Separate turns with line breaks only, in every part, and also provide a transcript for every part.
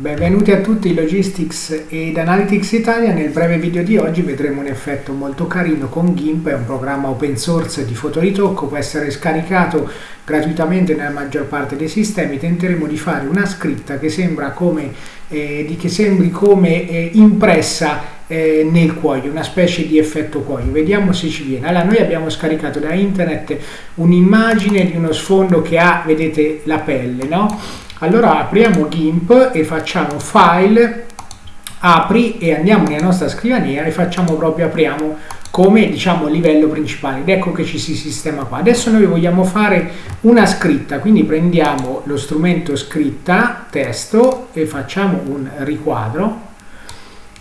Benvenuti a tutti Logistics ed Analytics Italia. Nel breve video di oggi vedremo un effetto molto carino con GIMP, è un programma open source di fotoritocco, può essere scaricato gratuitamente nella maggior parte dei sistemi. Tenteremo di fare una scritta che, sembra come, eh, che sembri come eh, impressa eh, nel cuoio, una specie di effetto cuoio. Vediamo se ci viene. Allora, noi abbiamo scaricato da internet un'immagine di uno sfondo che ha, vedete, la pelle, no? Allora apriamo GIMP e facciamo File, Apri e andiamo nella nostra scrivania e facciamo proprio, apriamo come diciamo livello principale ed ecco che ci si sistema qua. Adesso noi vogliamo fare una scritta, quindi prendiamo lo strumento scritta, testo e facciamo un riquadro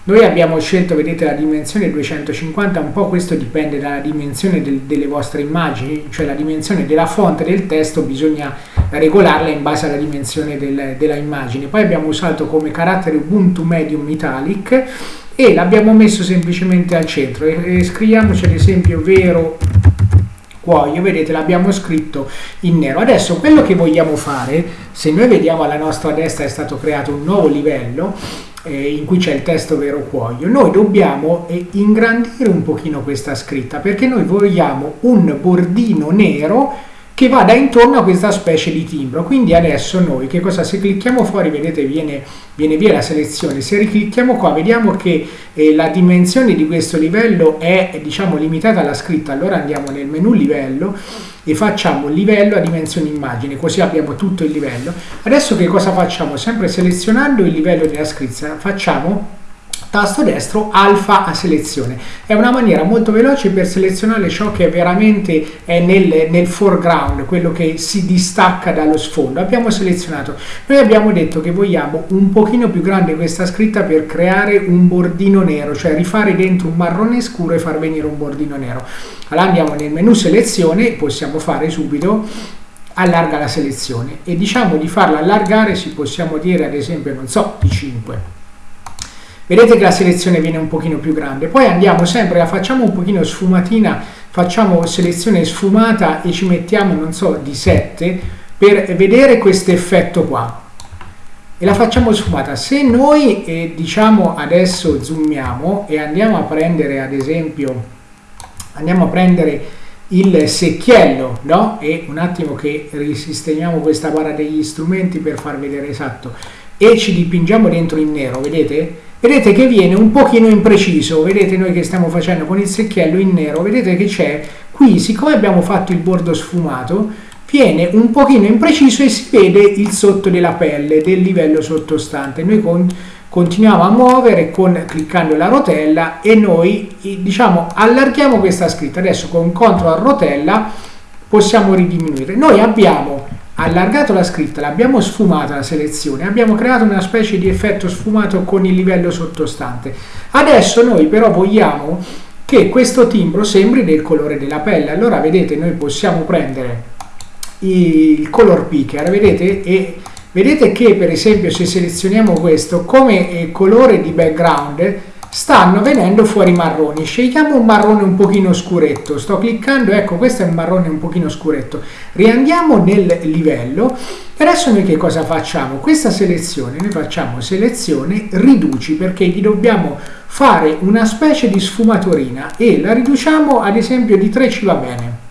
noi abbiamo scelto, vedete, la dimensione 250, un po' questo dipende dalla dimensione del, delle vostre immagini, cioè la dimensione della fonte del testo bisogna regolarla in base alla dimensione del, della immagine. Poi abbiamo usato come carattere Ubuntu Medium Italic e l'abbiamo messo semplicemente al centro e, e scriviamoci ad esempio vero cuoio, vedete l'abbiamo scritto in nero. Adesso quello che vogliamo fare, se noi vediamo alla nostra destra è stato creato un nuovo livello, eh, in cui c'è il testo vero cuoio, noi dobbiamo eh, ingrandire un pochino questa scritta perché noi vogliamo un bordino nero che vada intorno a questa specie di timbro. Quindi adesso noi che cosa? Se clicchiamo fuori, vedete, viene, viene via la selezione. Se riclicchiamo qua, vediamo che eh, la dimensione di questo livello è diciamo limitata alla scritta. Allora andiamo nel menu livello e facciamo livello a dimensione immagine, così abbiamo tutto il livello. Adesso che cosa facciamo? Sempre selezionando il livello della scritta, facciamo tasto destro alfa a selezione. È una maniera molto veloce per selezionare ciò che veramente è nel, nel foreground, quello che si distacca dallo sfondo. Abbiamo selezionato. Noi abbiamo detto che vogliamo un pochino più grande questa scritta per creare un bordino nero, cioè rifare dentro un marrone scuro e far venire un bordino nero. Allora andiamo nel menu selezione, possiamo fare subito allarga la selezione e diciamo di farla allargare si possiamo dire ad esempio non so di 5 Vedete che la selezione viene un pochino più grande. Poi andiamo sempre, la facciamo un pochino sfumatina, facciamo selezione sfumata e ci mettiamo, non so, di 7 per vedere questo effetto qua. E la facciamo sfumata. Se noi, eh, diciamo, adesso zoomiamo e andiamo a prendere, ad esempio, andiamo a prendere il secchiello, no? E un attimo che risistemiamo questa barra degli strumenti per far vedere esatto. E ci dipingiamo dentro in nero, vedete? Vedete che viene un pochino impreciso, vedete noi che stiamo facendo con il secchiello in nero, vedete che c'è qui, siccome abbiamo fatto il bordo sfumato, viene un pochino impreciso e si vede il sotto della pelle del livello sottostante. Noi con, continuiamo a muovere con, cliccando la rotella e noi diciamo allarghiamo questa scritta. Adesso con CTRL rotella possiamo ridiminuire. Noi abbiamo allargato la scritta, l'abbiamo sfumata la selezione, abbiamo creato una specie di effetto sfumato con il livello sottostante. Adesso noi però vogliamo che questo timbro sembri del colore della pelle. Allora vedete, noi possiamo prendere il color picker, vedete, e vedete che per esempio se selezioniamo questo come colore di background stanno venendo fuori marroni. Scegliamo un marrone un pochino scuretto sto cliccando ecco questo è un marrone un pochino scuretto riandiamo nel livello. E adesso noi che cosa facciamo? Questa selezione noi facciamo selezione riduci perché gli dobbiamo fare una specie di sfumaturina e la riduciamo ad esempio di 3 ci va bene.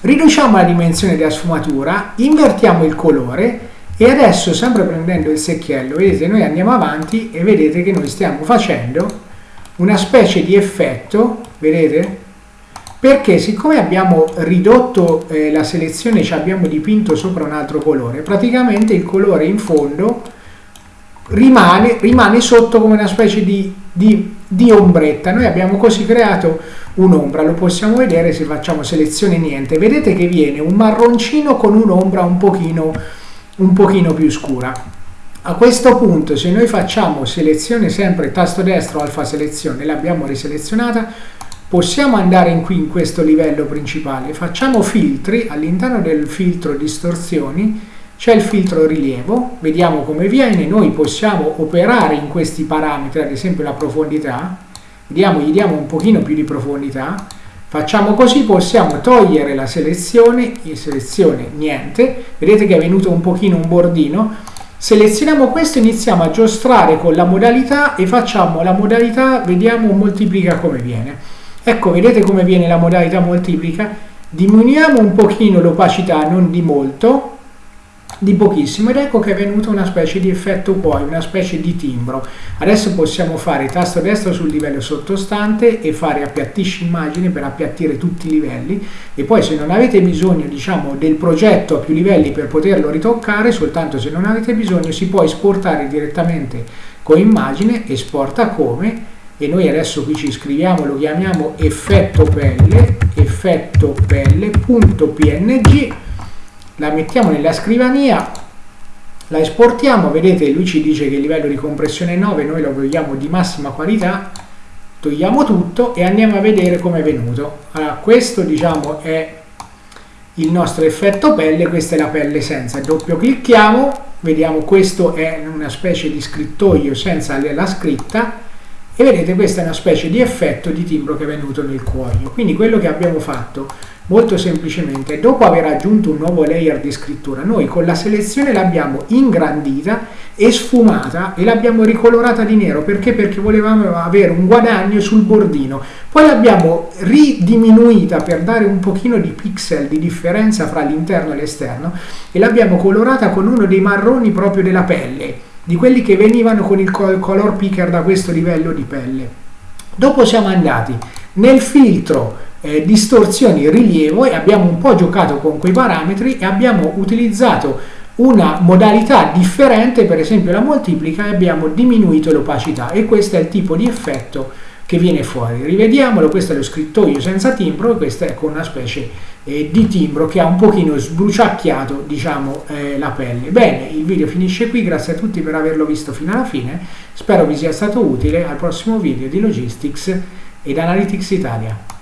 Riduciamo la dimensione della sfumatura invertiamo il colore e adesso, sempre prendendo il secchiello, vedete, noi andiamo avanti e vedete che noi stiamo facendo una specie di effetto, vedete? Perché siccome abbiamo ridotto eh, la selezione, ci abbiamo dipinto sopra un altro colore, praticamente il colore in fondo rimane, rimane sotto come una specie di, di, di ombretta. Noi abbiamo così creato un'ombra, lo possiamo vedere se facciamo selezione niente. Vedete che viene un marroncino con un'ombra un pochino un pochino più scura. A questo punto se noi facciamo selezione sempre tasto destro alfa selezione, l'abbiamo riselezionata, possiamo andare in qui in questo livello principale, facciamo filtri, all'interno del filtro distorsioni c'è il filtro rilievo, vediamo come viene, noi possiamo operare in questi parametri, ad esempio la profondità, vediamo, gli diamo un pochino più di profondità, Facciamo così, possiamo togliere la selezione, in selezione niente, vedete che è venuto un pochino un bordino, Selezioniamo questo, iniziamo a giostrare con la modalità e facciamo la modalità, vediamo moltiplica come viene. Ecco, vedete come viene la modalità moltiplica? Diminuiamo un pochino l'opacità, non di molto, di pochissimo ed ecco che è venuto una specie di effetto poi, una specie di timbro. Adesso possiamo fare tasto destro sul livello sottostante e fare appiattisci immagine per appiattire tutti i livelli e poi se non avete bisogno diciamo del progetto a più livelli per poterlo ritoccare, soltanto se non avete bisogno si può esportare direttamente con immagine, esporta come e noi adesso qui ci scriviamo, lo chiamiamo effetto pelle, effetto pelle.png la mettiamo nella scrivania, la esportiamo, vedete lui ci dice che il livello di compressione è 9, noi lo vogliamo di massima qualità, togliamo tutto e andiamo a vedere come è venuto. Allora, questo diciamo è il nostro effetto pelle, questa è la pelle senza, doppio clicchiamo, vediamo questo è una specie di scrittoio senza la scritta e vedete questa è una specie di effetto di timbro che è venuto nel cuoio. Quindi quello che abbiamo fatto Molto semplicemente, dopo aver aggiunto un nuovo layer di scrittura, noi con la selezione l'abbiamo ingrandita e sfumata e l'abbiamo ricolorata di nero. Perché? Perché volevamo avere un guadagno sul bordino. Poi l'abbiamo ridiminuita per dare un pochino di pixel di differenza fra l'interno e l'esterno e l'abbiamo colorata con uno dei marroni proprio della pelle, di quelli che venivano con il color picker da questo livello di pelle. Dopo siamo andati nel filtro eh, distorsioni rilievo e abbiamo un po' giocato con quei parametri e abbiamo utilizzato una modalità differente, per esempio la moltiplica, e abbiamo diminuito l'opacità e questo è il tipo di effetto che viene fuori. Rivediamolo, questo è lo scrittoio senza timbro e questo è con una specie eh, di timbro che ha un pochino sbruciacchiato diciamo eh, la pelle. Bene, il video finisce qui, grazie a tutti per averlo visto fino alla fine, spero vi sia stato utile, al prossimo video di Logistics ed Analytics Italia.